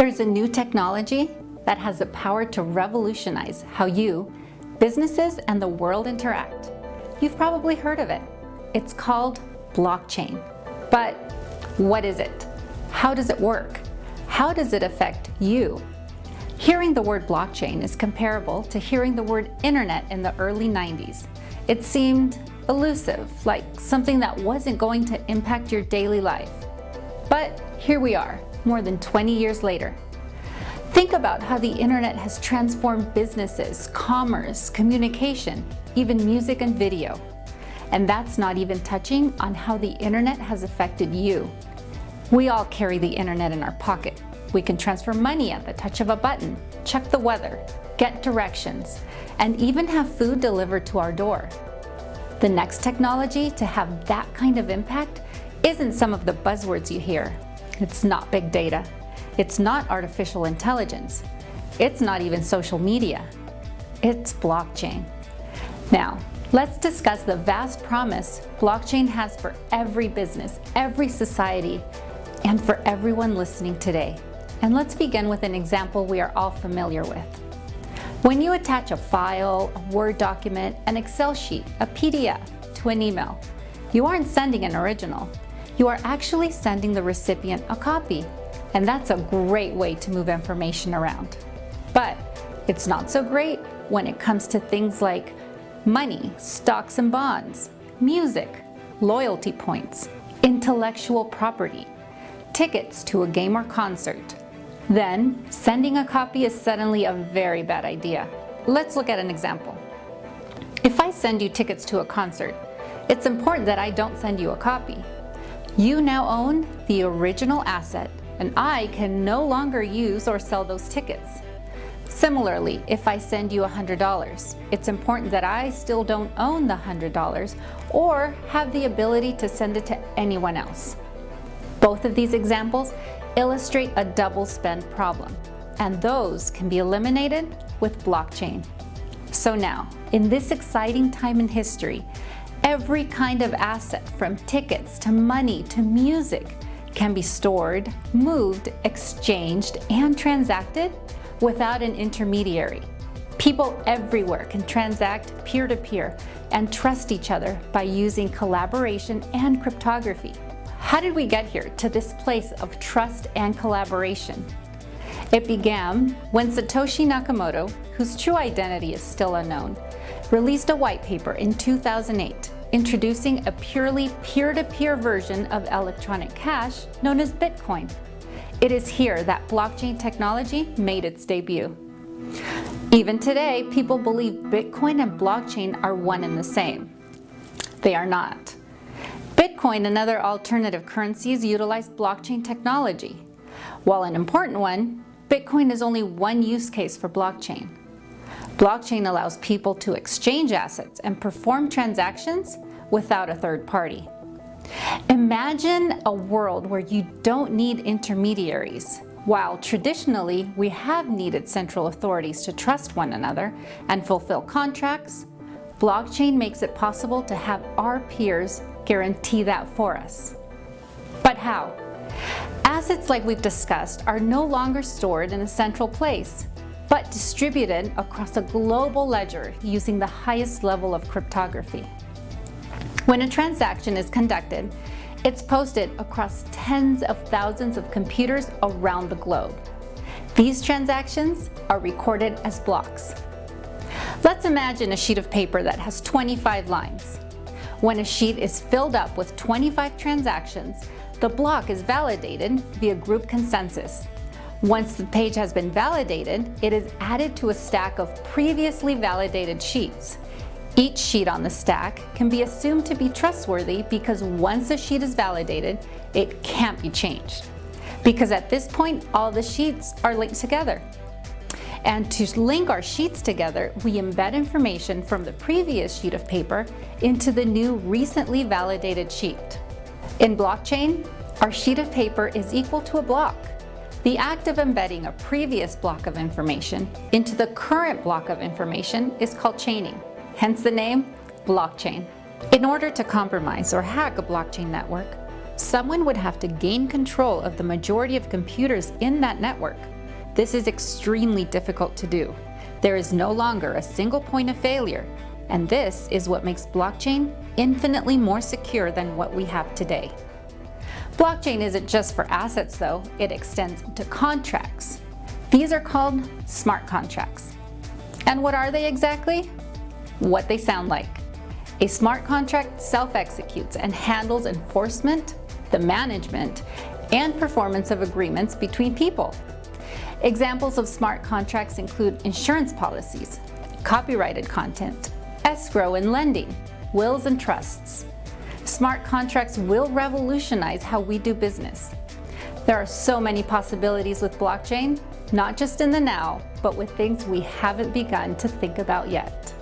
There's a new technology that has the power to revolutionize how you, businesses, and the world interact. You've probably heard of it. It's called blockchain. But what is it? How does it work? How does it affect you? Hearing the word blockchain is comparable to hearing the word internet in the early 90s. It seemed elusive, like something that wasn't going to impact your daily life. But here we are, more than 20 years later. Think about how the internet has transformed businesses, commerce, communication, even music and video. And that's not even touching on how the internet has affected you. We all carry the internet in our pocket. We can transfer money at the touch of a button, check the weather, get directions, and even have food delivered to our door. The next technology to have that kind of impact isn't some of the buzzwords you hear. It's not big data. It's not artificial intelligence. It's not even social media. It's blockchain. Now, let's discuss the vast promise blockchain has for every business, every society, and for everyone listening today. And let's begin with an example we are all familiar with. When you attach a file, a Word document, an Excel sheet, a PDF to an email, you aren't sending an original. You are actually sending the recipient a copy. And that's a great way to move information around. But it's not so great when it comes to things like money, stocks and bonds, music, loyalty points, intellectual property, tickets to a game or concert, then, sending a copy is suddenly a very bad idea. Let's look at an example. If I send you tickets to a concert, it's important that I don't send you a copy. You now own the original asset and I can no longer use or sell those tickets. Similarly, if I send you $100, it's important that I still don't own the $100 or have the ability to send it to anyone else. Both of these examples illustrate a double spend problem, and those can be eliminated with blockchain. So now, in this exciting time in history, every kind of asset from tickets to money to music can be stored, moved, exchanged, and transacted without an intermediary. People everywhere can transact peer-to-peer -peer and trust each other by using collaboration and cryptography. How did we get here to this place of trust and collaboration? It began when Satoshi Nakamoto, whose true identity is still unknown, released a white paper in 2008 introducing a purely peer-to-peer -peer version of electronic cash known as Bitcoin. It is here that blockchain technology made its debut. Even today, people believe Bitcoin and blockchain are one and the same. They are not. Bitcoin and other alternative currencies utilize blockchain technology. While an important one, Bitcoin is only one use case for blockchain. Blockchain allows people to exchange assets and perform transactions without a third party. Imagine a world where you don't need intermediaries. While traditionally we have needed central authorities to trust one another and fulfill contracts, blockchain makes it possible to have our peers guarantee that for us. But how? Assets like we've discussed are no longer stored in a central place, but distributed across a global ledger using the highest level of cryptography. When a transaction is conducted, it's posted across tens of thousands of computers around the globe. These transactions are recorded as blocks. Let's imagine a sheet of paper that has 25 lines. When a sheet is filled up with 25 transactions, the block is validated via group consensus. Once the page has been validated, it is added to a stack of previously validated sheets. Each sheet on the stack can be assumed to be trustworthy because once a sheet is validated, it can't be changed. Because at this point, all the sheets are linked together. And to link our sheets together, we embed information from the previous sheet of paper into the new recently validated sheet. In blockchain, our sheet of paper is equal to a block. The act of embedding a previous block of information into the current block of information is called chaining, hence the name blockchain. In order to compromise or hack a blockchain network, someone would have to gain control of the majority of computers in that network. This is extremely difficult to do. There is no longer a single point of failure, and this is what makes blockchain infinitely more secure than what we have today. Blockchain isn't just for assets though, it extends to contracts. These are called smart contracts. And what are they exactly? What they sound like. A smart contract self-executes and handles enforcement, the management, and performance of agreements between people. Examples of smart contracts include insurance policies, copyrighted content, escrow and lending, wills and trusts. Smart contracts will revolutionize how we do business. There are so many possibilities with blockchain, not just in the now, but with things we haven't begun to think about yet.